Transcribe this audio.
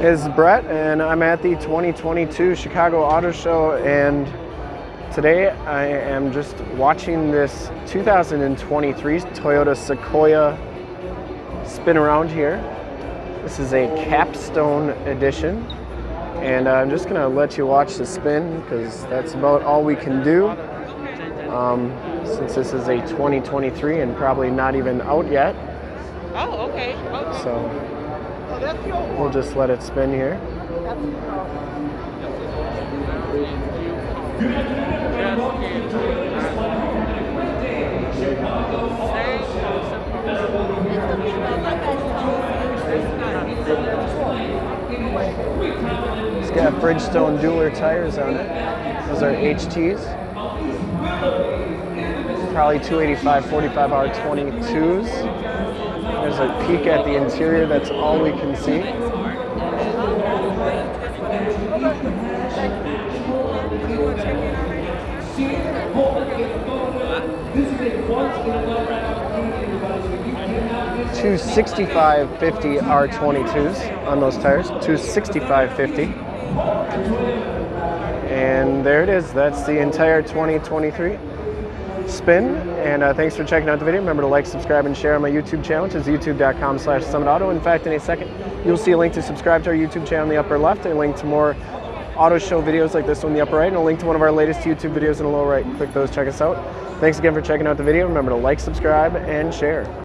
is Brett, and I'm at the 2022 Chicago Auto Show. And today I am just watching this 2023 Toyota Sequoia spin around here. This is a capstone edition, and I'm just gonna let you watch the spin because that's about all we can do. Um, since this is a 2023 and probably not even out yet. Oh, okay. okay. So we'll just let it spin here. It's got Bridgestone dueler tires on it. Those are HTs. Probably 285 45 R22s. There's a peek at the interior, that's all we can see. Two 6550 R22s on those tires. Two 6550. And there it is. That's the entire 2023 spin. And uh, thanks for checking out the video. Remember to like, subscribe, and share on my YouTube channel, which is youtube.com slash summitauto. In fact, in a second, you'll see a link to subscribe to our YouTube channel in the upper left, a link to more auto show videos like this one in the upper right, and a link to one of our latest YouTube videos in the lower right. Click those, check us out. Thanks again for checking out the video. Remember to like, subscribe, and share.